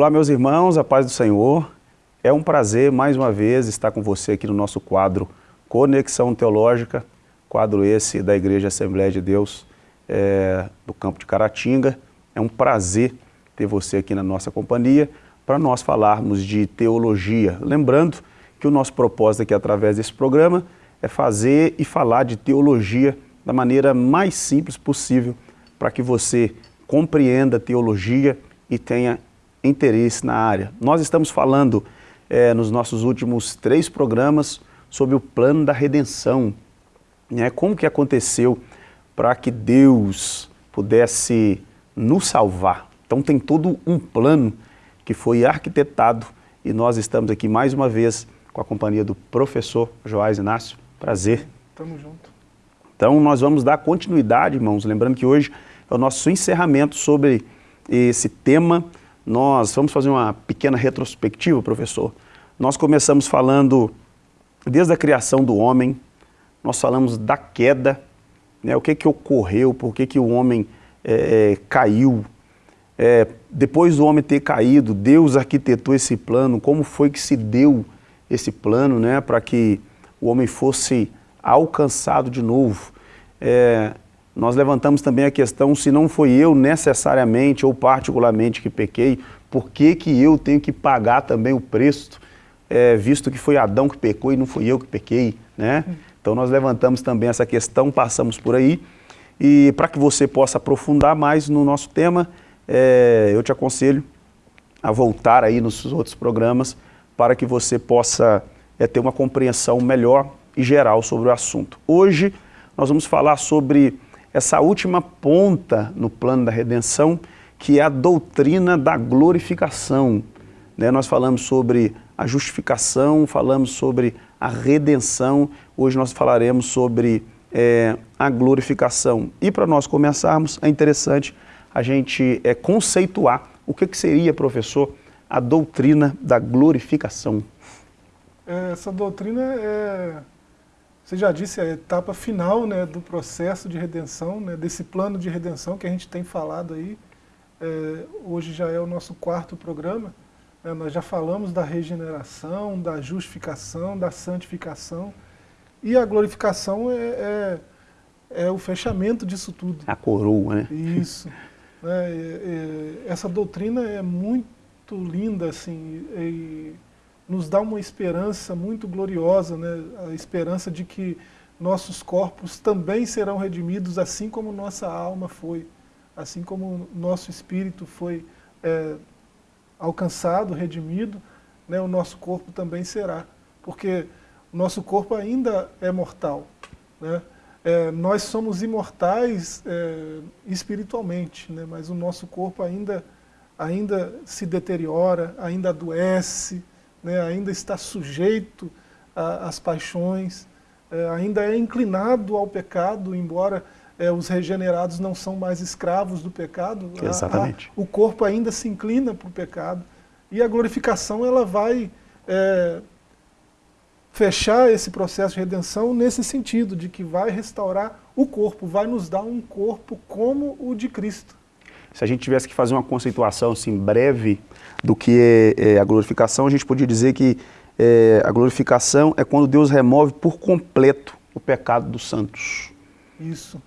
Olá, meus irmãos, a paz do Senhor. É um prazer, mais uma vez, estar com você aqui no nosso quadro Conexão Teológica, quadro esse da Igreja Assembleia de Deus é, do campo de Caratinga. É um prazer ter você aqui na nossa companhia para nós falarmos de teologia. Lembrando que o nosso propósito aqui através desse programa é fazer e falar de teologia da maneira mais simples possível para que você compreenda a teologia e tenha interesse na área. Nós estamos falando é, nos nossos últimos três programas sobre o plano da redenção, né? como que aconteceu para que Deus pudesse nos salvar. Então tem todo um plano que foi arquitetado e nós estamos aqui mais uma vez com a companhia do professor Joás Inácio. Prazer. Tamo junto. Então nós vamos dar continuidade, irmãos, lembrando que hoje é o nosso encerramento sobre esse tema nós vamos fazer uma pequena retrospectiva, professor. Nós começamos falando desde a criação do homem, nós falamos da queda, né, o que, que ocorreu, por que, que o homem é, é, caiu. É, depois do homem ter caído, Deus arquitetou esse plano, como foi que se deu esse plano né, para que o homem fosse alcançado de novo. É, nós levantamos também a questão, se não foi eu necessariamente ou particularmente que pequei, por que, que eu tenho que pagar também o preço, é, visto que foi Adão que pecou e não fui eu que pequei, né? Então nós levantamos também essa questão, passamos por aí, e para que você possa aprofundar mais no nosso tema, é, eu te aconselho a voltar aí nos outros programas para que você possa é, ter uma compreensão melhor e geral sobre o assunto. Hoje nós vamos falar sobre essa última ponta no plano da redenção, que é a doutrina da glorificação. Né? Nós falamos sobre a justificação, falamos sobre a redenção, hoje nós falaremos sobre é, a glorificação. E para nós começarmos, é interessante a gente é, conceituar o que, que seria, professor, a doutrina da glorificação. Essa doutrina é você já disse, é a etapa final né, do processo de redenção, né, desse plano de redenção que a gente tem falado aí. É, hoje já é o nosso quarto programa. Né, nós já falamos da regeneração, da justificação, da santificação. E a glorificação é, é, é o fechamento disso tudo. A coroa, né? Isso. né, essa doutrina é muito linda, assim, e, nos dá uma esperança muito gloriosa, né? a esperança de que nossos corpos também serão redimidos, assim como nossa alma foi, assim como nosso espírito foi é, alcançado, redimido, né? o nosso corpo também será, porque o nosso corpo ainda é mortal. Né? É, nós somos imortais é, espiritualmente, né? mas o nosso corpo ainda, ainda se deteriora, ainda adoece, né, ainda está sujeito às paixões, é, ainda é inclinado ao pecado, embora é, os regenerados não são mais escravos do pecado. Exatamente. A, a, o corpo ainda se inclina para o pecado. E a glorificação ela vai é, fechar esse processo de redenção nesse sentido, de que vai restaurar o corpo, vai nos dar um corpo como o de Cristo. Se a gente tivesse que fazer uma conceituação assim, breve do que é, é a glorificação, a gente podia dizer que é, a glorificação é quando Deus remove por completo o pecado dos santos. Isso.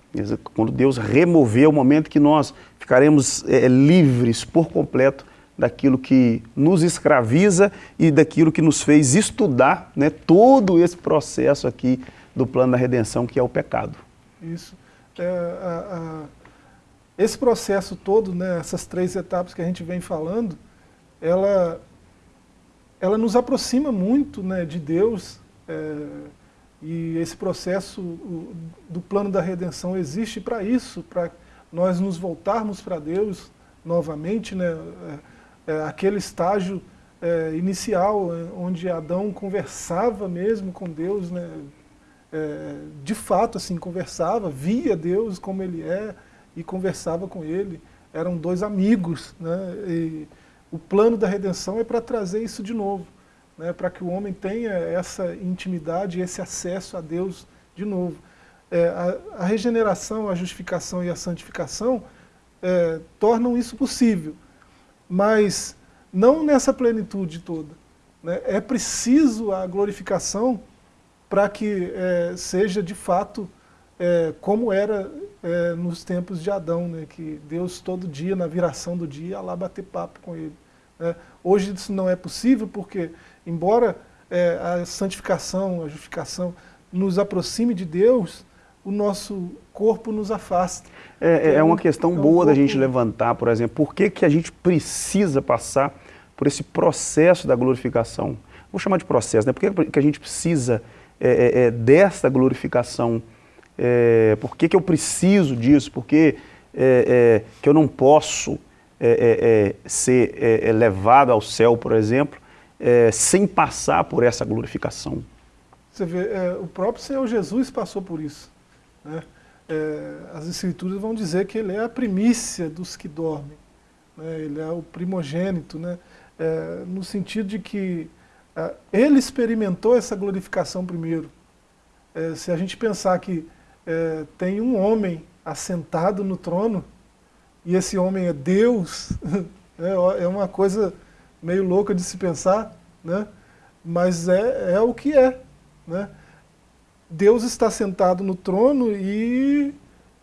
Quando Deus remover o momento que nós ficaremos é, livres por completo daquilo que nos escraviza e daquilo que nos fez estudar né, todo esse processo aqui do plano da redenção, que é o pecado. Isso. É, a, a, esse processo todo, né, essas três etapas que a gente vem falando, ela, ela nos aproxima muito né, de Deus, é, e esse processo o, do plano da redenção existe para isso, para nós nos voltarmos para Deus novamente, né, é, é, aquele estágio é, inicial, é, onde Adão conversava mesmo com Deus, né, é, de fato assim, conversava, via Deus como Ele é, e conversava com ele, eram dois amigos, né, e, o plano da redenção é para trazer isso de novo, né, para que o homem tenha essa intimidade, esse acesso a Deus de novo. É, a, a, regeneração, a justificação e a santificação é, tornam isso possível, mas não nessa plenitude toda. Né? É preciso a glorificação para que é, seja de fato é, como era é, nos tempos de Adão, né? que Deus todo dia, na viração do dia, ia lá bater papo com ele. Né? Hoje isso não é possível porque, embora é, a santificação, a justificação nos aproxime de Deus, o nosso corpo nos afasta. É, é, é uma questão é um boa corpo... da gente levantar, por exemplo, por que, que a gente precisa passar por esse processo da glorificação? Vou chamar de processo, né? Por que, que a gente precisa é, é, é dessa glorificação? Por que, que eu preciso disso? Por que, que eu não posso ser levado ao céu, por exemplo, sem passar por essa glorificação? Você vê, o próprio Senhor Jesus passou por isso. Né? É, as escrituras vão dizer que ele é a primícia dos que dormem. Né? Ele é o primogênito, né? É, no sentido de que é, ele experimentou essa glorificação primeiro. É, se a gente pensar que é, tem um homem assentado no trono, e esse homem é Deus, é, é uma coisa meio louca de se pensar, né? mas é, é o que é. Né? Deus está sentado no trono e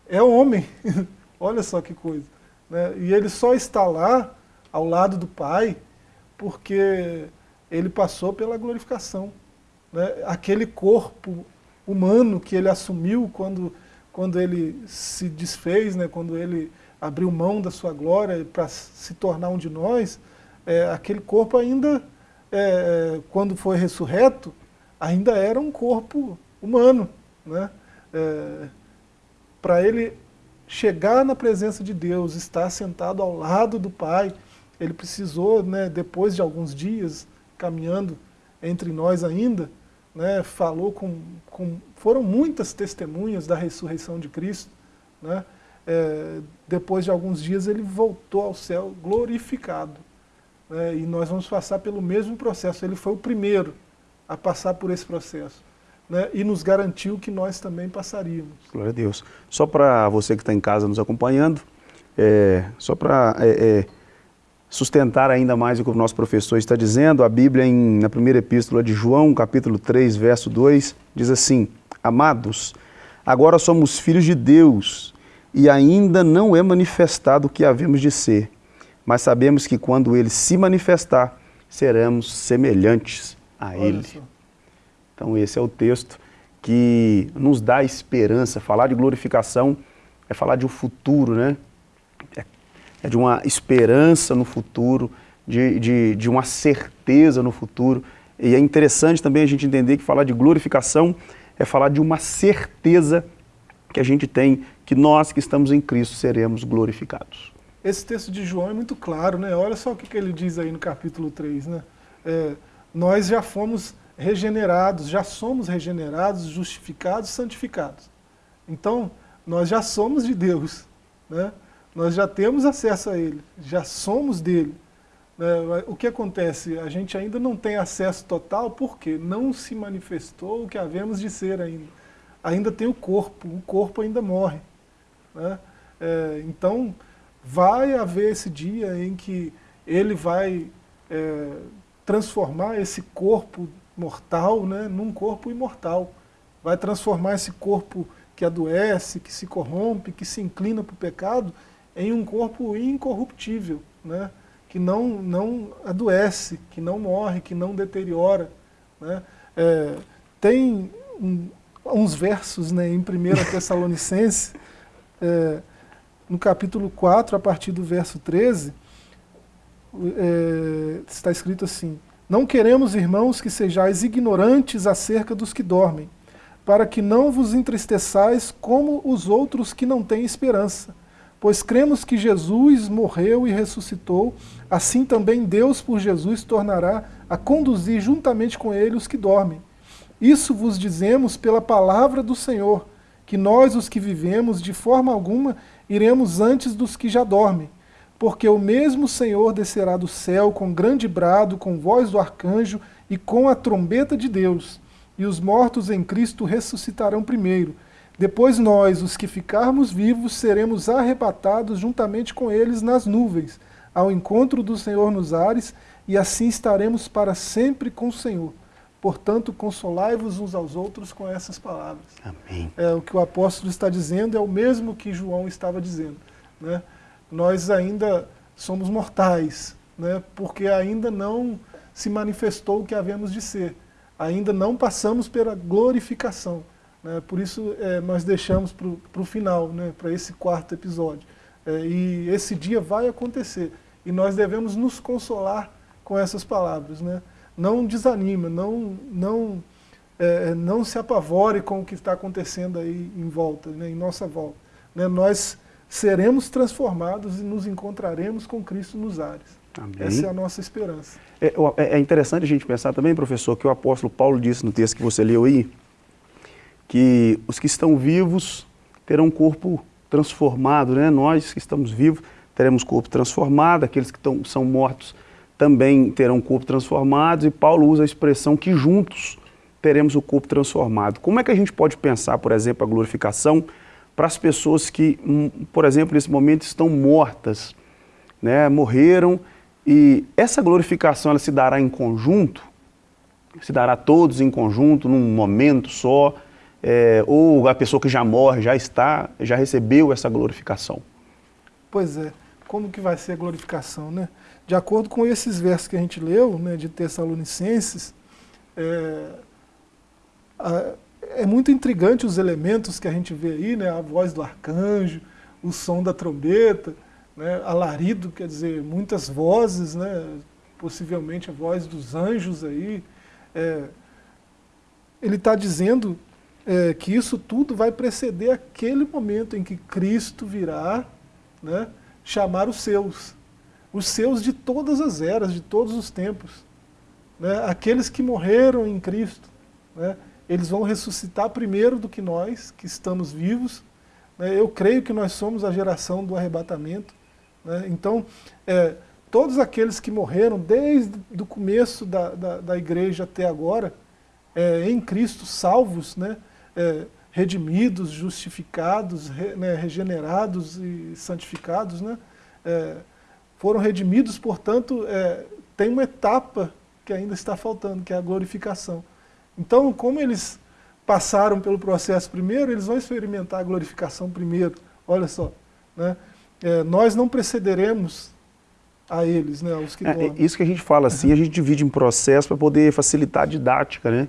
é homem. Olha só que coisa. Né? E ele só está lá, ao lado do Pai, porque ele passou pela glorificação. Né? Aquele corpo humano que ele assumiu quando, quando ele se desfez, né? quando ele abriu mão da sua glória para se tornar um de nós, é, aquele corpo ainda, é, quando foi ressurreto, ainda era um corpo humano. Né? É, Para ele chegar na presença de Deus, estar sentado ao lado do Pai, ele precisou, né, depois de alguns dias, caminhando entre nós ainda, né, falou com, com, foram muitas testemunhas da ressurreição de Cristo, né, é, depois de alguns dias ele voltou ao céu glorificado, né, e nós vamos passar pelo mesmo processo, ele foi o primeiro a passar por esse processo né, e nos garantiu que nós também passaríamos. Glória a Deus. Só para você que está em casa nos acompanhando, é, só para é, é, sustentar ainda mais o que o nosso professor está dizendo, a Bíblia, em, na primeira epístola de João, capítulo 3, verso 2, diz assim, Amados, agora somos filhos de Deus e ainda não é manifestado o que havemos de ser, mas sabemos que quando Ele se manifestar, seremos semelhantes a Ele. Então esse é o texto que nos dá esperança. Falar de glorificação é falar de um futuro, né? É, de uma esperança no futuro, de, de, de uma certeza no futuro. E é interessante também a gente entender que falar de glorificação é falar de uma certeza que a gente tem que nós que estamos em Cristo seremos glorificados. Esse texto de João é muito claro, né? Olha só o que, que ele diz aí no capítulo 3, né? É, nós já fomos regenerados, já somos regenerados, justificados, santificados. Então, nós já somos de Deus, né? Nós já temos acesso a Ele, já somos dele. Né? O que acontece? A gente ainda não tem acesso total porque não se manifestou o que havemos de ser ainda. Ainda tem o corpo, o corpo ainda morre. Né? É, então, vai haver esse dia em que ele vai é, transformar esse corpo mortal né, num corpo imortal. Vai transformar esse corpo que adoece, que se corrompe, que se inclina para o pecado, em um corpo incorruptível, né, que não, não adoece, que não morre, que não deteriora. Né. É, tem um, uns versos né, em 1 Tessalonicense, é, no capítulo 4, a partir do verso 13, é, está escrito assim, não queremos, irmãos, que sejais ignorantes acerca dos que dormem, para que não vos entristeçais como os outros que não têm esperança. Pois cremos que Jesus morreu e ressuscitou, assim também Deus por Jesus tornará a conduzir juntamente com ele os que dormem. Isso vos dizemos pela palavra do Senhor, que nós, os que vivemos, de forma alguma iremos antes dos que já dormem porque o mesmo Senhor descerá do céu com grande brado, com voz do arcanjo e com a trombeta de Deus, e os mortos em Cristo ressuscitarão primeiro. Depois nós, os que ficarmos vivos, seremos arrebatados juntamente com eles nas nuvens, ao encontro do Senhor nos ares, e assim estaremos para sempre com o Senhor. Portanto, consolai-vos uns aos outros com essas palavras. Amém. É, o que o apóstolo está dizendo é o mesmo que João estava dizendo. Né? Nós ainda somos mortais, né? porque ainda não se manifestou o que havemos de ser. Ainda não passamos pela glorificação. Né? Por isso é, nós deixamos para o final, né? para esse quarto episódio. É, e esse dia vai acontecer. E nós devemos nos consolar com essas palavras. Né? não desanima, não, não, é, não se apavore com o que está acontecendo aí em volta, né, em nossa volta. Né, nós seremos transformados e nos encontraremos com Cristo nos ares. Amém. Essa é a nossa esperança. É, é, é, interessante a gente pensar também, professor, que o apóstolo Paulo disse no texto que você leu aí, que os que estão vivos terão um corpo transformado, né? nós que estamos vivos teremos corpo transformado, aqueles que são mortos também terão corpo transformado, e Paulo usa a expressão que juntos teremos o corpo transformado. Como é que a gente pode pensar, por exemplo, a glorificação para as pessoas que, hum, por exemplo, nesse momento estão mortas, né, morreram, e essa glorificação ela se dará em conjunto, se dará todos em conjunto, num momento só, é, ou a pessoa que já morre, já está, já recebeu essa glorificação? Pois é, como que vai ser a glorificação, né? De acordo com esses versos que a gente leu, né, de Tessalonicenses, é, a, é muito intrigante os elementos que a gente vê aí, né, a voz do arcanjo, o som da trombeta, né, alarido, quer dizer, muitas vozes, né, possivelmente a voz dos anjos aí. É, ele está dizendo é, que isso tudo vai preceder aquele momento em que Cristo virá né, chamar os seus os seus de todas as eras, de todos os tempos. Né? Aqueles que morreram em Cristo, né? eles vão ressuscitar primeiro do que nós, que estamos vivos. Né? Eu creio que nós somos a geração do arrebatamento. Né? Então, é, todos aqueles que morreram desde o começo da, da, da igreja até agora, é, em Cristo, salvos, né? É, redimidos, justificados, re, né? regenerados e santificados, né? É, foram redimidos, portanto, é, tem uma etapa que ainda está faltando, que é a glorificação. Então, como eles passaram pelo processo primeiro, eles vão experimentar a glorificação primeiro. Olha só, né? É, nós não precederemos a eles, né, os que é, Isso que a gente fala assim, a gente divide em processo para poder facilitar a didática, né?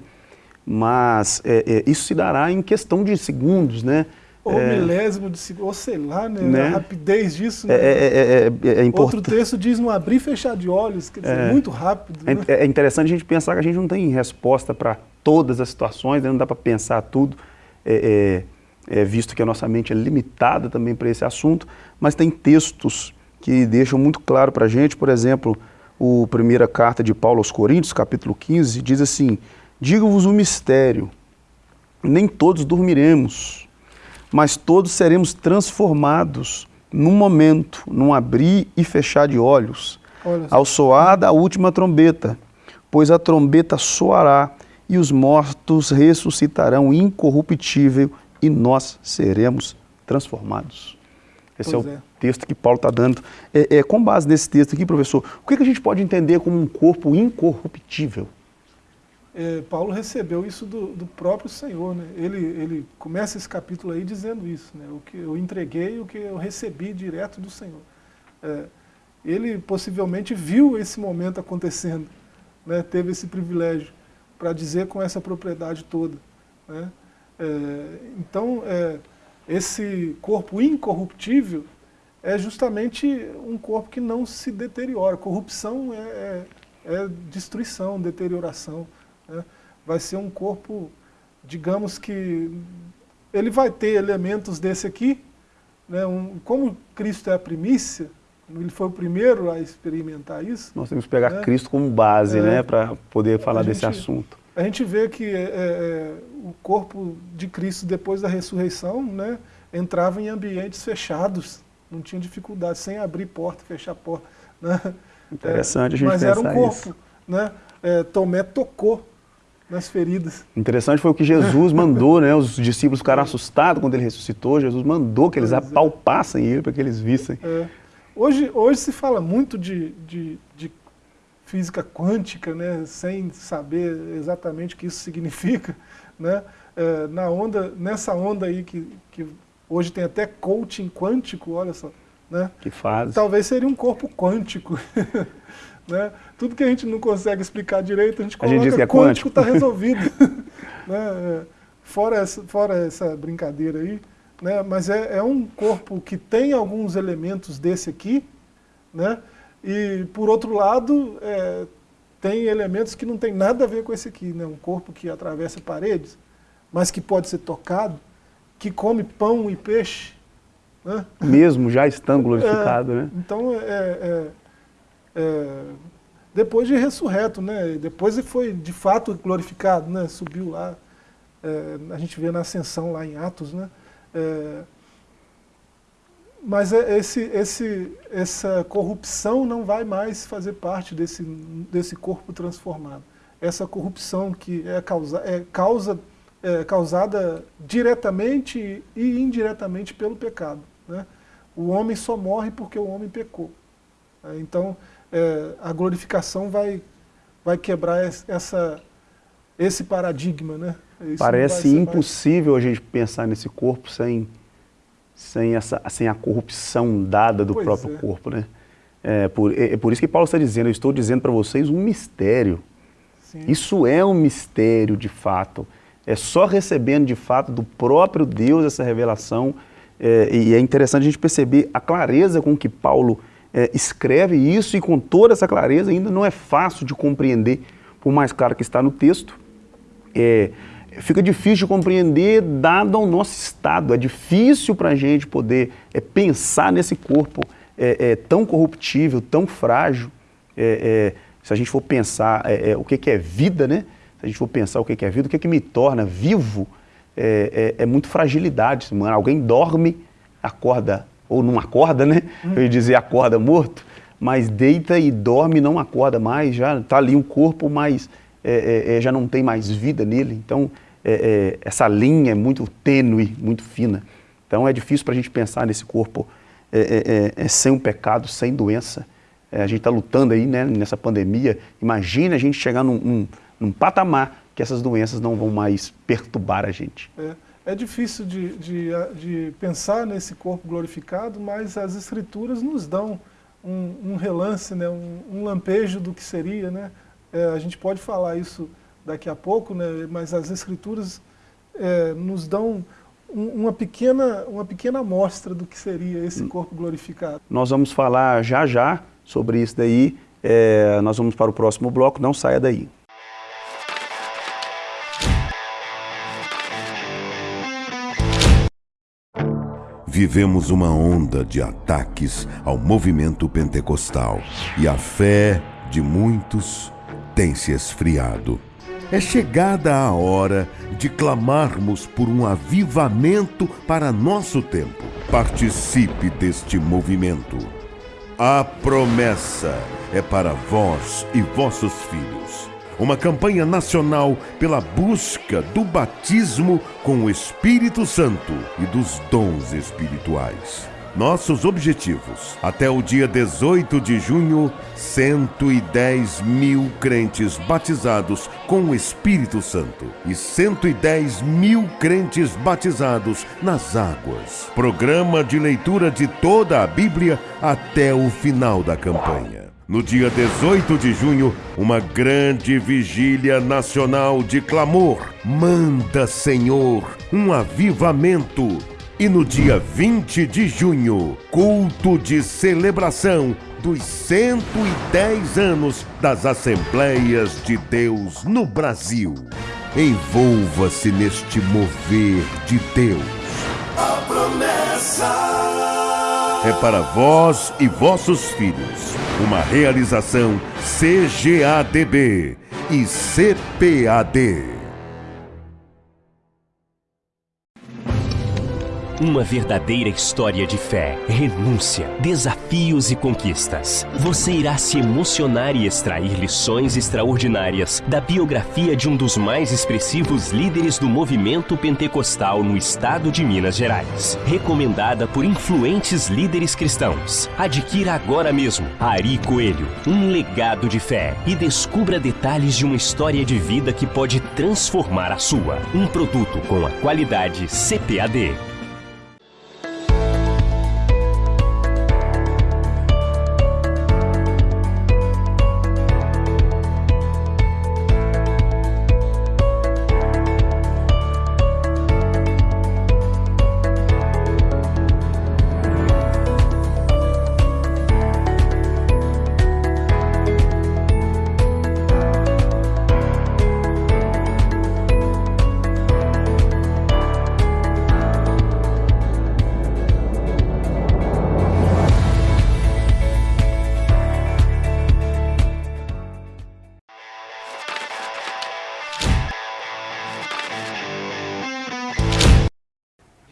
Mas é, é, isso se dará em questão de segundos, né? Ou é, milésimo de segundo, ou sei lá, né, né? a rapidez disso. Né? É, é, é, é Outro texto diz não abrir e fechar de olhos, quer dizer, muito rápido. Né? É, interessante a gente pensar que a gente não tem resposta para todas as situações, né? não dá para pensar tudo, visto que a nossa mente é limitada também para esse assunto, mas tem textos que deixam muito claro para a gente, por exemplo, o primeira carta de Paulo aos Coríntios, capítulo 15, diz assim, digo-vos um mistério, nem todos dormiremos, mas todos seremos transformados num momento, num abrir e fechar de olhos, ao soar da última trombeta, pois a trombeta soará e os mortos ressuscitarão incorruptível e nós seremos transformados. Esse pois é o é. texto que Paulo está dando. É, é, com base nesse texto aqui, professor, o que, que a gente pode entender como um corpo incorruptível? É, Paulo recebeu isso do, do, próprio Senhor. Né? Ele, ele começa esse capítulo aí dizendo isso, né? o que eu entreguei, o que eu recebi direto do Senhor. É, ele possivelmente viu esse momento acontecendo, né? teve esse privilégio para dizer com essa propriedade toda. Né? É, então, é, esse corpo incorruptível é justamente um corpo que não se deteriora. Corrupção é, é, é destruição, deterioração. Né? Vai ser um corpo, digamos que, ele vai ter elementos desse aqui, né? um, como Cristo é a primícia, ele foi o primeiro a experimentar isso. Nós temos que pegar né? Cristo como base, é, né, para poder falar desse assunto. A gente vê que é, é, é, o corpo de Cristo, depois da ressurreição, né, entrava em ambientes fechados, não tinha dificuldade, sem abrir porta, fechar porta. Né? Interessante a gente Mas era um corpo. Isso. Né? É, Tomé tocou nas feridas. Interessante foi o que Jesus mandou, né? Os discípulos ficaram assustados quando ele ressuscitou. Jesus mandou que eles pois é. apalpassem é. ele para que eles vissem. É. Hoje, hoje se fala muito de, de, de física quântica, né, sem saber exatamente o que isso significa, né, é, na onda, nessa onda aí que, que hoje tem até coaching quântico, olha só, né, que faz. talvez seria um corpo quântico, né, tudo que a gente não consegue explicar direito, a gente coloca a gente diz que é quântico, está resolvido, né, é, fora, essa, fora essa brincadeira aí, né, mas é, é um corpo que tem alguns elementos desse aqui, né, e, por outro lado, é, tem elementos que não tem nada a ver com esse aqui, né? um corpo que atravessa paredes, mas que pode ser tocado, que come pão e peixe. Né? Mesmo já estando glorificado, é, né? Então, é, é, é, depois de ressurreto, né? depois ele foi de fato glorificado, né? subiu lá, é, a gente vê na ascensão lá em Atos, né? É, mas é esse, esse, essa corrupção não vai mais fazer parte desse, desse corpo transformado. Essa corrupção que é, causa, é, causa, é causada diretamente e indiretamente pelo pecado. Né? O homem só morre porque o homem pecou. É, então, é, a glorificação vai, vai quebrar essa, esse paradigma. Né? Isso Parece impossível mais... a gente pensar nesse corpo sem sem, essa, sem a corrupção dada do pois próprio é. corpo, né? É por, é, é por isso que Paulo está dizendo, eu estou dizendo para vocês um mistério. Sim. Isso é um mistério de fato. É só recebendo de fato do próprio Deus essa revelação. É, e é interessante a gente perceber a clareza com que Paulo é, escreve isso e com toda essa clareza ainda não é fácil de compreender, por mais claro que está no texto. É, fica difícil de compreender dado ao nosso estado. É difícil para a gente poder é, pensar nesse corpo é, é, tão corruptível, tão frágil. É, é, se a gente for pensar o que, que, é vida, né? Se a gente for pensar o que, que é vida, o que, que me torna vivo, é, muito fragilidade. Mano, alguém dorme, acorda, ou não acorda, né? Eu ia dizer acorda morto, mas deita e dorme não acorda mais, já está ali um corpo, mas já não tem mais vida nele. Então, é, é, essa linha é muito tênue, muito fina. Então é difícil para a gente pensar nesse corpo é, é, é, é sem um pecado, sem doença. a gente está lutando aí né, nessa pandemia. Imagina a gente chegar num, num, num, patamar que essas doenças não vão mais perturbar a gente. É, difícil de, de, de, pensar nesse corpo glorificado, mas as escrituras nos dão um, um relance, né, um, um, lampejo do que seria. Né? a gente pode falar isso daqui a pouco, né, mas as escrituras é, nos dão um, uma, pequena, uma pequena amostra do que seria esse corpo glorificado. Nós vamos falar já já sobre isso daí, é, nós vamos para o próximo bloco, não saia daí. Vivemos uma onda de ataques ao movimento pentecostal e a fé de muitos tem se esfriado. É chegada a hora de clamarmos por um avivamento para nosso tempo. Participe deste movimento. A promessa é para vós e vossos filhos. Uma campanha nacional pela busca do batismo com o Espírito Santo e dos dons espirituais. Nossos objetivos. Até o dia 18 de junho, 110 mil crentes batizados com o Espírito Santo e 110 mil crentes batizados nas águas. Programa de leitura de toda a Bíblia até o final da campanha. No dia 18 de junho, uma grande vigília nacional de clamor. Manda, Senhor, um avivamento e no dia 20 de junho, culto de celebração dos 110 anos das Assembleias de Deus no Brasil. Envolva-se neste mover de Deus. A promessa é para vós e vossos filhos. Uma realização CGADB e CPAD. Uma verdadeira história de fé, renúncia, desafios e conquistas. Você irá se emocionar e extrair lições extraordinárias da biografia de um dos mais expressivos líderes do movimento pentecostal no estado de Minas Gerais. Recomendada por influentes líderes cristãos. Adquira agora mesmo Ari Coelho, um legado de fé e descubra detalhes de uma história de vida que pode transformar a sua. Um produto com a qualidade CPAD.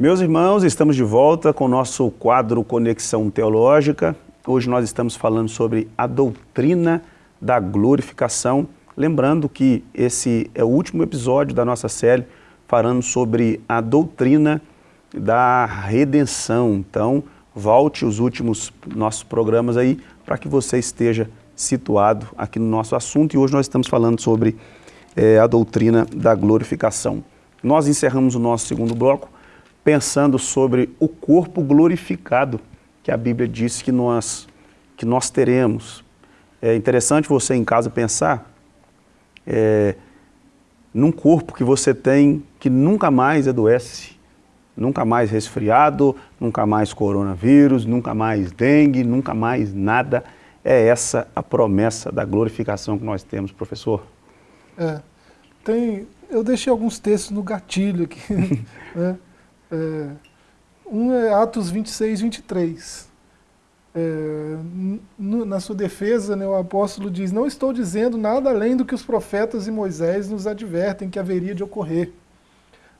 Meus irmãos, estamos de volta com o nosso quadro Conexão Teológica. Hoje nós estamos falando sobre a doutrina da glorificação. Lembrando que esse é o último episódio da nossa série falando sobre a doutrina da redenção. Então, volte os últimos nossos programas aí para que você esteja situado aqui no nosso assunto. E hoje nós estamos falando sobre é, a doutrina da glorificação. Nós encerramos o nosso segundo bloco pensando sobre o corpo glorificado que a Bíblia diz que nós, que nós teremos. É interessante você em casa pensar é, num corpo que você tem que nunca mais adoece, nunca mais resfriado, nunca mais coronavírus, nunca mais dengue, nunca mais nada. É essa a promessa da glorificação que nós temos, professor? É, tem, eu deixei alguns textos no gatilho aqui, né? É, um é Atos 26, 23. É, na sua defesa, né, o apóstolo diz, não estou dizendo nada além do que os profetas e Moisés nos advertem que haveria de ocorrer.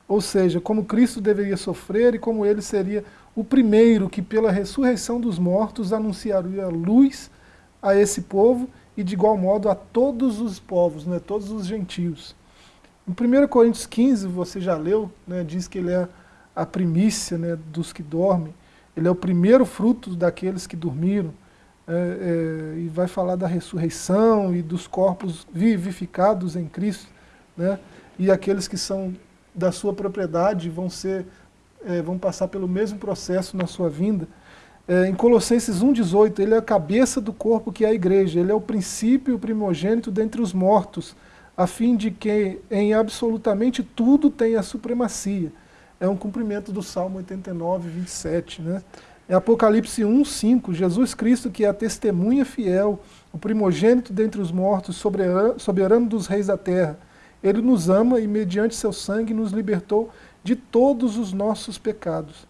Ou seja, como Cristo deveria sofrer e como ele seria o primeiro que pela ressurreição dos mortos anunciaria luz a esse povo e de igual modo a todos os povos, né, todos os gentios. Em 1 Coríntios 15, você já leu, né, diz que ele é a primícia né, dos que dormem, ele é o primeiro fruto daqueles que dormiram, é, é, e vai falar da ressurreição e dos corpos vivificados em Cristo, né, e aqueles que são da sua propriedade vão, ser, é, vão passar pelo mesmo processo na sua vinda. É, em Colossenses 1,18, ele é a cabeça do corpo que é a igreja, ele é o princípio primogênito dentre os mortos, a fim de que em absolutamente tudo tenha supremacia é um cumprimento do Salmo 89, 27. Né? Em Apocalipse 1, 5, Jesus Cristo, que é a testemunha fiel, o primogênito dentre os mortos, soberano, soberano dos reis da terra, ele nos ama e, mediante seu sangue, nos libertou de todos os nossos pecados.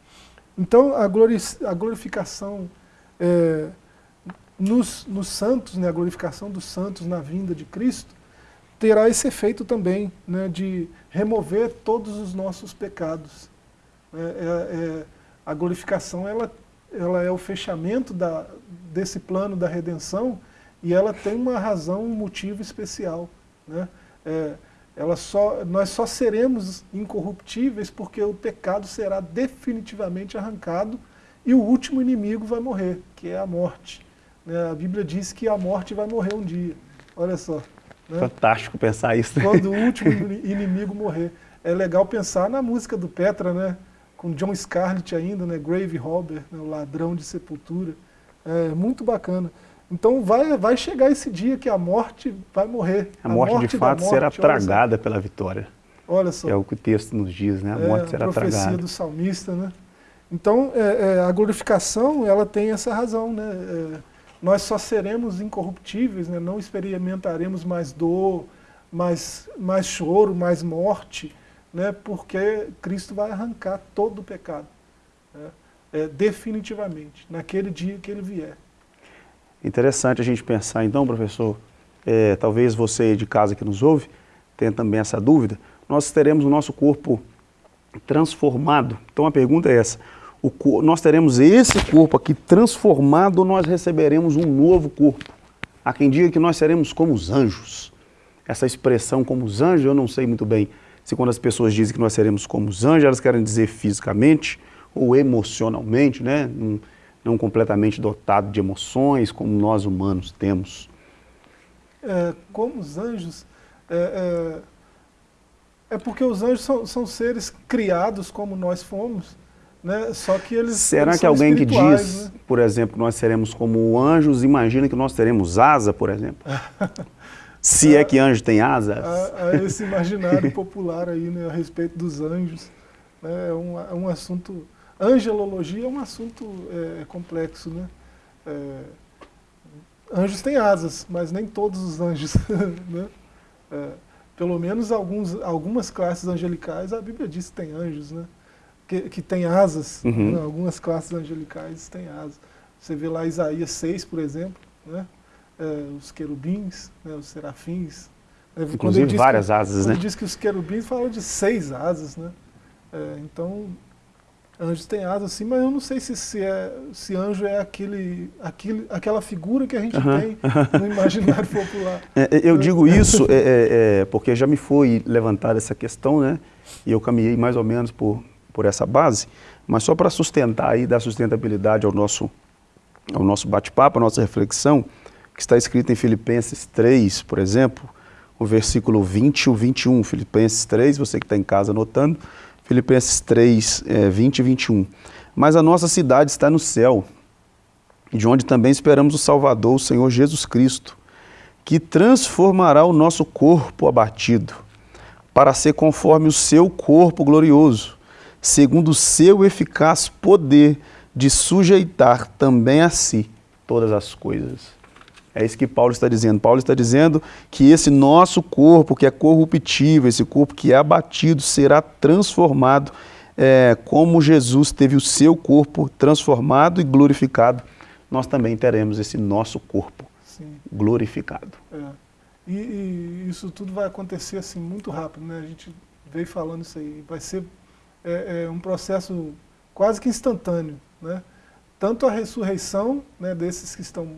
Então, a, glorificação é, nos, nos santos, né, a glorificação dos santos na vinda de Cristo, terá esse efeito também, né, de remover todos os nossos pecados. É, é, é, a glorificação ela, ela é o fechamento da, desse plano da redenção e ela tem uma razão, um motivo especial. Né? É, ela só, nós só seremos incorruptíveis porque o pecado será definitivamente arrancado e o último inimigo vai morrer, que é a morte. Né? A Bíblia diz que a morte vai morrer um dia. Olha só. Né? Fantástico pensar isso. Quando o último inimigo morrer. É legal pensar na música do Petra, né? com John Scarlett ainda, né? Grave Robber, né? o ladrão de sepultura. É muito bacana. Então vai, vai chegar esse dia que a morte vai morrer. A, a morte, morte, de fato morte, será tragada pela vitória. Olha só. É o que o texto nos diz, né? A é, morte será a profecia tragada. do salmista, né? Então, é, é, a glorificação, ela tem essa razão, né? É, nós só seremos incorruptíveis, né? não experimentaremos mais dor, mais, mais choro, mais morte, né? porque Cristo vai arrancar todo o pecado, né? é, definitivamente, naquele dia que ele vier. Interessante a gente pensar então, professor, é, talvez você de casa que nos ouve tenha também essa dúvida, nós teremos o nosso corpo transformado. Então a pergunta é essa, o, nós teremos esse corpo aqui transformado nós receberemos um novo corpo? Há quem diga que nós seremos como os anjos. Essa expressão como os anjos, eu não sei muito bem se quando as pessoas dizem que nós seremos como os anjos, elas querem dizer fisicamente ou emocionalmente, né? não, não completamente dotado de emoções como nós humanos temos. É, como os anjos, é, é, é, porque os anjos são, são seres criados como nós fomos, né? Só que eles Será eles que alguém que diz, né? por exemplo, que nós seremos como anjos, imagina que nós teremos asa, por exemplo? Se é que anjo tem asas. Esse imaginário popular aí né, a respeito dos anjos. Né, é, um, é um assunto... Angelologia é um assunto é, complexo, né? É, anjos têm asas, mas nem todos os anjos. né? É, pelo menos alguns, algumas classes angelicais, a Bíblia diz que tem anjos, né? Que, que tem asas. Uhum. Né? Algumas classes angelicais têm asas. Você vê lá Isaías 6, por exemplo, né? É, os querubins, né? os serafins. Né? Inclusive várias que, asas, né? diz que os querubins falam de seis asas, né? É, então, anjos têm asas sim, mas eu não sei se, se, é, se anjo é aquele, aquele, aquela figura que a gente uhum. tem no imaginário popular. É, é eu digo isso é, é, é, porque já me foi levantada essa questão, né? E eu caminhei mais ou menos por, por essa base, mas só para sustentar e dar sustentabilidade ao nosso, ao nosso bate-papo, à nossa reflexão, que está escrito em Filipenses 3, por exemplo, o versículo 20 e o 21, Filipenses 3, você que está em casa anotando, Filipenses 3, é, 20 e 21. Mas a nossa cidade está no céu, de onde também esperamos o Salvador, o Senhor Jesus Cristo, que transformará o nosso corpo abatido, para ser conforme o seu corpo glorioso, segundo o seu eficaz poder de sujeitar também a si todas as coisas. É isso que Paulo está dizendo. Paulo está dizendo que esse nosso corpo, que é corruptível, esse corpo que é abatido, será transformado é, como Jesus teve o seu corpo transformado e glorificado. Nós também teremos esse nosso corpo Sim. glorificado. É. E, e, isso tudo vai acontecer assim muito rápido, né? A gente veio falando isso aí. Vai ser é, é um processo quase que instantâneo, né? Tanto a ressurreição né, desses que estão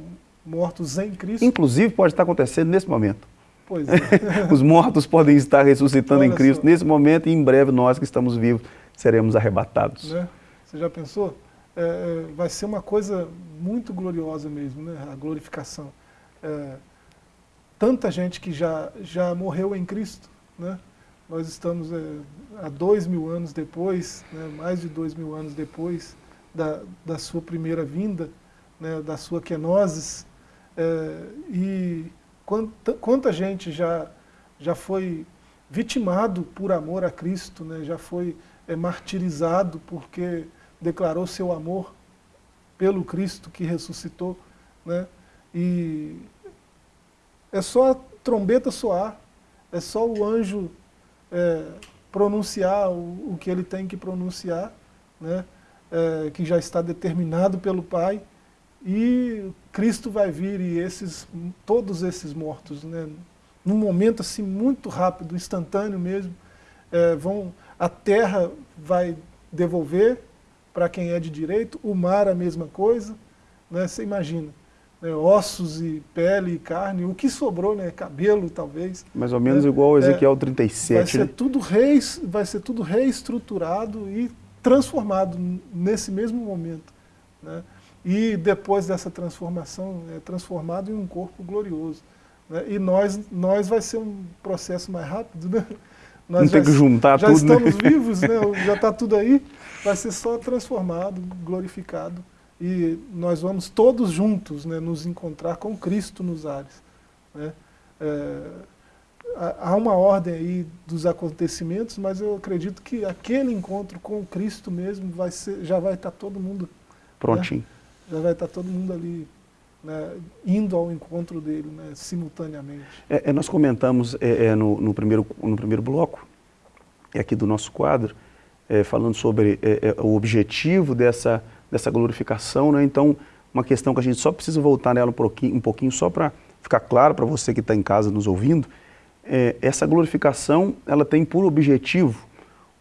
mortos em Cristo. Inclusive pode estar acontecendo nesse momento. Pois é. Os mortos podem estar ressuscitando Olha em Cristo só. nesse momento e em breve nós que estamos vivos seremos arrebatados. Né? Você já pensou? É, é, vai ser uma coisa muito gloriosa mesmo, né? a glorificação. É, tanta gente que já, já morreu em Cristo, né? Nós estamos é, há dois mil anos depois, né? mais de dois mil anos depois da, da sua primeira vinda, né? da sua kenosis, é, e quanta, quanta gente já, já foi vitimado por amor a Cristo, né? já foi é, martirizado porque declarou seu amor pelo Cristo que ressuscitou. Né? E é só a trombeta soar, é só o anjo é, pronunciar o, o, que ele tem que pronunciar, né? É, que já está determinado pelo Pai, e Cristo vai vir e esses, todos esses mortos, né, num momento assim muito rápido, instantâneo mesmo, é, vão, a terra vai devolver para quem é de direito, o mar a mesma coisa, né, você imagina, né, ossos e pele e carne, o que sobrou, né, cabelo talvez. Mais ou menos né, igual ao Ezequiel é, 37. Vai ser, né? tudo rei, vai ser tudo reestruturado e transformado nesse mesmo momento. Né? e depois dessa transformação é transformado em um corpo glorioso. Né? E nós, nós vai ser um processo mais rápido, né? Nós Não já, tem que juntar já tudo, Já estamos né? vivos, né? já está tudo aí, vai ser só transformado, glorificado. E nós vamos todos juntos né, nos encontrar com Cristo nos ares. Né? É, há uma ordem aí dos acontecimentos, mas eu acredito que aquele encontro com Cristo mesmo vai ser, já vai estar todo mundo né? prontinho. Né? já vai estar todo mundo ali né, indo ao encontro dele né, simultaneamente. É, é, nós comentamos é, é, no, no, primeiro, no primeiro bloco, aqui do nosso quadro, é, falando sobre é, o objetivo dessa, dessa glorificação, né? então uma questão que a gente só precisa voltar nela um pouquinho, um pouquinho só para ficar claro para você que está em casa nos ouvindo, essa glorificação ela tem por objetivo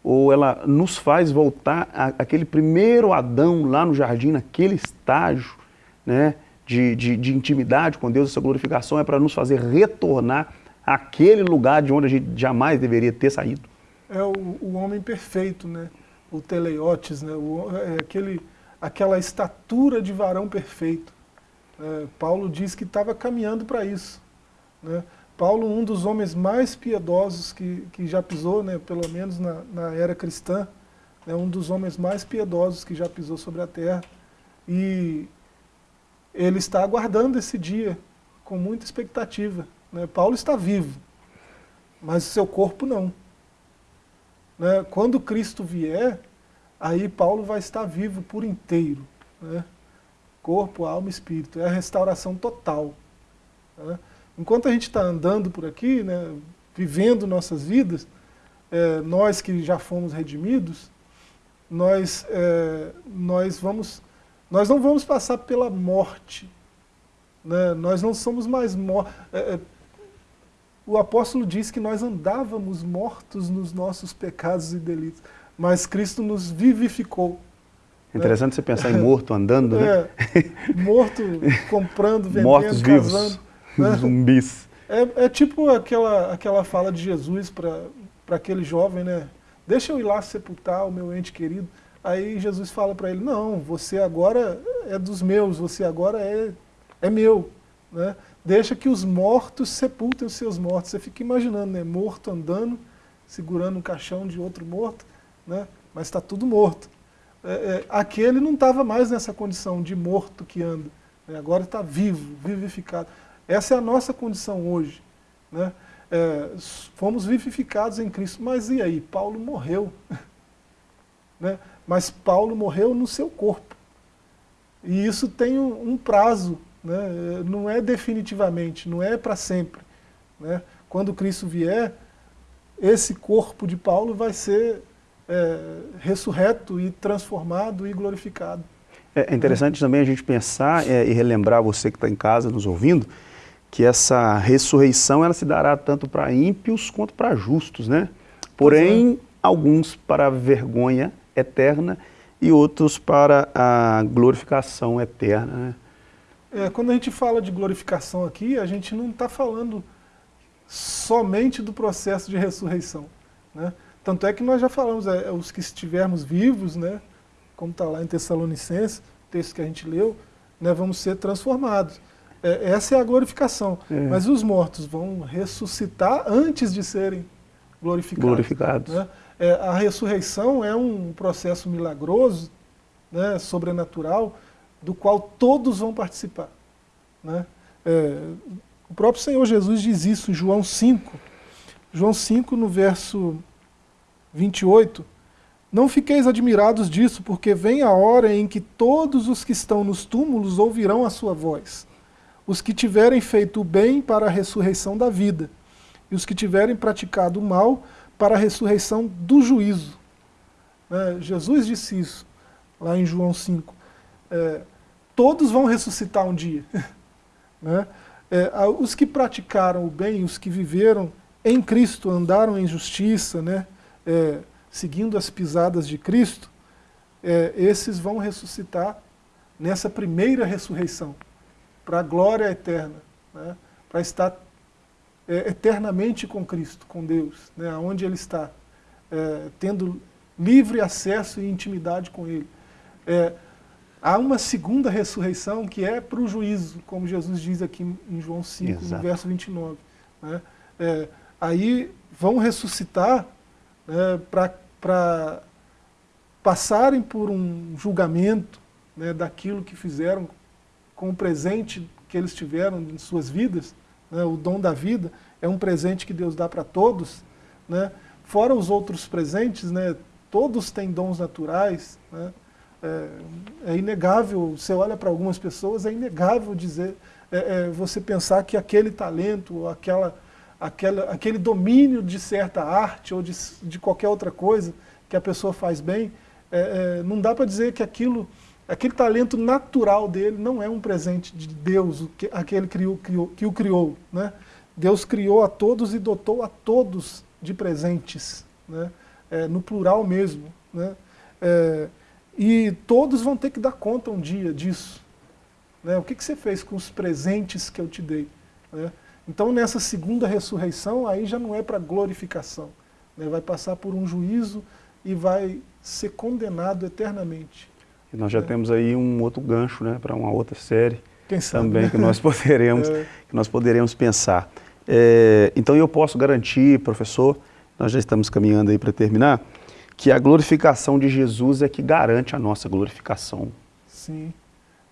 ou ela nos faz voltar àquele primeiro Adão lá no jardim, naquele estágio né, de, de, de intimidade com Deus, essa glorificação é para nos fazer retornar àquele lugar de onde a gente jamais deveria ter saído. É o, o homem perfeito, né? o teleiotes, né? o, é aquele, aquela estatura de varão perfeito. É, Paulo diz que estava caminhando para isso. Né? Paulo, um dos homens mais piedosos que, que já pisou, né, pelo menos na, na era cristã, né, um dos homens mais piedosos que já pisou sobre a terra. E ele está aguardando esse dia com muita expectativa. Né? Paulo está vivo, mas seu corpo não. Né? Quando Cristo vier, aí Paulo vai estar vivo por inteiro. Né? Corpo, alma espírito. É a restauração total. Né? Enquanto a gente está andando por aqui, né, vivendo nossas vidas, é, nós que já fomos redimidos, nós, é, nós, vamos, nós não vamos passar pela morte. Né? Nós não somos mais mortos. É, é, o apóstolo diz que nós andávamos mortos nos nossos pecados e delitos, mas Cristo nos vivificou. Interessante né? você pensar em morto andando, né? É, morto comprando, vendendo, Mortos casando. Vivos. Zumbis. É, é, tipo aquela, aquela fala de Jesus para aquele jovem, né? Deixa eu ir lá sepultar o meu ente querido. Aí Jesus fala para ele, não, você agora é dos meus, você agora é, é meu. Né? Deixa que os mortos sepultem os seus mortos. Você fica imaginando, né? Morto andando, segurando um caixão de outro morto, né? mas está tudo morto. É, é, aquele não estava mais nessa condição de morto que anda. Né? Agora está vivo, vivificado. Essa é a nossa condição hoje. Né? É, fomos vivificados em Cristo, mas e aí? Paulo morreu. né? Mas Paulo morreu no seu corpo. E isso tem um, um prazo, né? não é definitivamente, não é para sempre. Né? Quando Cristo vier, esse corpo de Paulo vai ser é, ressurreto e transformado e glorificado. É interessante também a gente pensar é, e relembrar você que está em casa nos ouvindo, que essa ressurreição ela se dará tanto para ímpios quanto para justos, né? Porém, é. alguns para a vergonha eterna e outros para a glorificação eterna, né? É, quando a gente fala de glorificação aqui, a gente não está falando somente do processo de ressurreição, né? Tanto é que nós já falamos, é, os que estivermos vivos, né, como está lá em Tessalonicenses, texto que a gente leu, né, vamos ser transformados. É, essa é a glorificação. É. Mas os mortos vão ressuscitar antes de serem glorificados. glorificados. Né? É, a ressurreição é um processo milagroso, né, sobrenatural, do qual todos vão participar. Né? É, o próprio Senhor Jesus diz isso em João 5. João 5, no verso 28, não fiqueis admirados disso, porque vem a hora em que todos os que estão nos túmulos ouvirão a sua voz os que tiverem feito o bem para a ressurreição da vida, e os que tiverem praticado o mal para a ressurreição do juízo. É, Jesus disse isso, lá em João 5. É, todos vão ressuscitar um dia. né? é, os que praticaram o bem, os que viveram em Cristo, andaram em justiça, né? É, seguindo as pisadas de Cristo, é, esses vão ressuscitar nessa primeira ressurreição para a glória eterna, né? para estar é, eternamente com Cristo, com Deus, né? onde Ele está, é, tendo livre acesso e intimidade com Ele. É, há uma segunda ressurreição que é para o juízo, como Jesus diz aqui em João 5, Exato. no verso 29. Né? É, aí vão ressuscitar né, para passarem por um julgamento né, daquilo que fizeram com o presente que eles tiveram em suas vidas, né, o dom da vida, é um presente que Deus dá para todos, né, fora os outros presentes, né, todos têm dons naturais, né, é, é, inegável, você olha para algumas pessoas, é inegável dizer, é, é, você pensar que aquele talento, ou aquela, aquela, aquele domínio de certa arte ou de, de qualquer outra coisa que a pessoa faz bem, é, é, não dá para dizer que aquilo Aquele talento natural dele não é um presente de Deus, que, aquele criou, criou, que o criou. Né? Deus criou a todos e dotou a todos de presentes. Né? É, no plural mesmo. Né? É, e todos vão ter que dar conta um dia disso. Né? O que, que você fez com os presentes que eu te dei? Né? Então, nessa segunda ressurreição, aí já não é para glorificação. Né? Vai passar por um juízo e vai ser condenado eternamente. E nós já né? temos aí um outro gancho né, para uma outra série também né? que nós poderemos, é. que nós poderemos pensar. É, então eu posso garantir, professor, nós já estamos caminhando aí para terminar, que a glorificação de Jesus é que garante a nossa glorificação. Sim.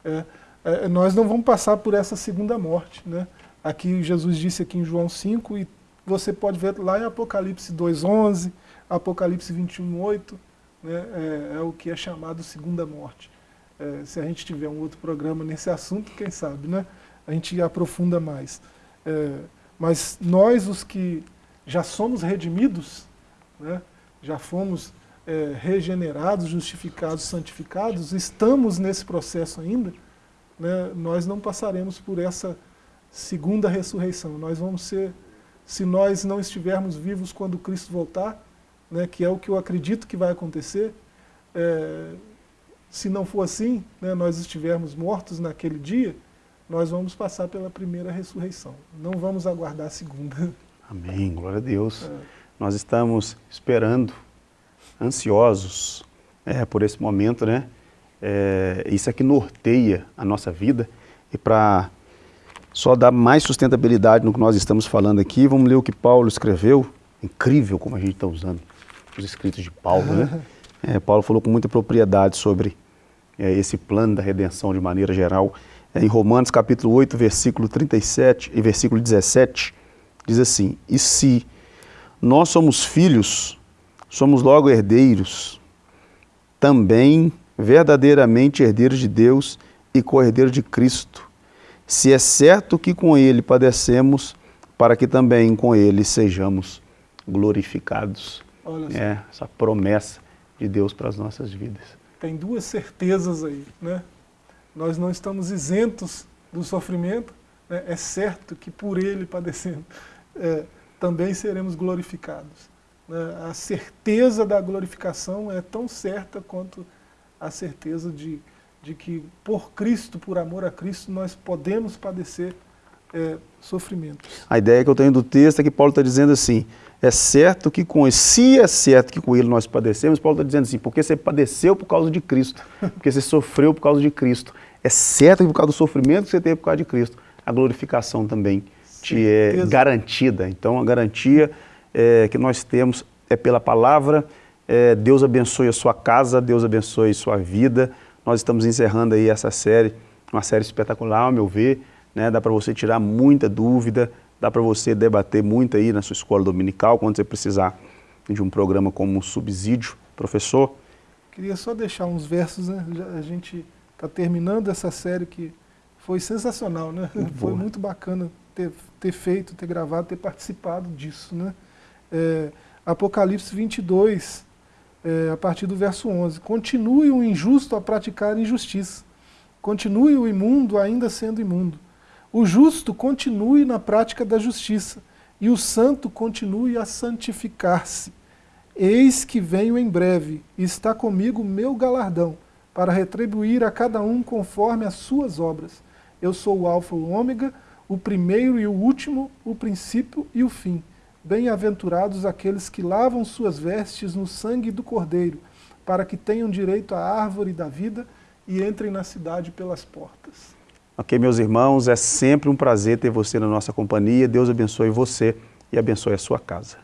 É, é, nós não vamos passar por essa segunda morte. Né? Aqui Jesus disse aqui em João 5, e você pode ver lá em Apocalipse 2.11, Apocalipse 21.8, né? É, é, o que é chamado segunda morte. É, se a gente tiver um outro programa nesse assunto, quem sabe, né? a gente aprofunda mais. É, mas nós, os que já somos redimidos, né? já fomos é, regenerados, justificados, santificados, estamos nesse processo ainda, né? nós não passaremos por essa segunda ressurreição. Nós vamos ser, se nós não estivermos vivos quando Cristo voltar, né, que é o que eu acredito que vai acontecer, é, se não for assim, né, nós estivermos mortos naquele dia, nós vamos passar pela primeira ressurreição. Não vamos aguardar a segunda. Amém, glória a Deus. É. Nós estamos esperando, ansiosos é, por esse momento, né? É, isso é que norteia a nossa vida. E para só dar mais sustentabilidade no que nós estamos falando aqui, vamos ler o que Paulo escreveu. Incrível como a gente está usando os escritos de Paulo, né? É, Paulo falou com muita propriedade sobre é, esse plano da redenção de maneira geral. É, em Romanos capítulo 8, versículo 37 e versículo 17, diz assim, E se nós somos filhos, somos logo herdeiros, também verdadeiramente herdeiros de Deus e co-herdeiros de Cristo, se é certo que com Ele padecemos, para que também com Ele sejamos glorificados. É, essa promessa de Deus para as nossas vidas. Tem duas certezas aí, né? Nós não estamos isentos do sofrimento, né? é certo que por ele padecendo, é, também seremos glorificados. Né? A certeza da glorificação é tão certa quanto a certeza de, de que por Cristo, por amor a Cristo, nós podemos padecer é, sofrimentos. A ideia que eu tenho do texto é que Paulo está dizendo assim, é certo que com ele, se é certo que com ele nós padecemos, Paulo está dizendo assim, porque você padeceu por causa de Cristo, porque você sofreu por causa de Cristo. É certo que por causa do sofrimento que você teve por causa de Cristo, a glorificação também te é garantida. Então a garantia é, que nós temos é pela palavra, é, Deus abençoe a sua casa, Deus abençoe a sua vida. Nós estamos encerrando aí essa série, uma série espetacular, ao meu ver, né? dá para você tirar muita dúvida, Dá para você debater muito aí na sua escola dominical, quando você precisar de um programa como um subsídio. Professor? Queria só deixar uns versos, né? A gente está terminando essa série que foi sensacional, né? Boa. Foi muito bacana ter, ter feito, ter gravado, ter participado disso, né? É, Apocalipse 22, é, a partir do verso 11. Continue o injusto a praticar injustiça. Continue o imundo ainda sendo imundo o justo continue na prática da justiça, e o santo continue a santificar-se. Eis que venho em breve, e está comigo meu galardão, para retribuir a cada um conforme as suas obras. Eu sou o Alfa e o Ômega, o primeiro e o último, o princípio e o fim. Bem-aventurados aqueles que lavam suas vestes no sangue do Cordeiro, para que tenham direito à árvore da vida e entrem na cidade pelas portas. Ok, meus irmãos, é sempre um prazer ter você na nossa companhia. Deus abençoe você e abençoe a sua casa.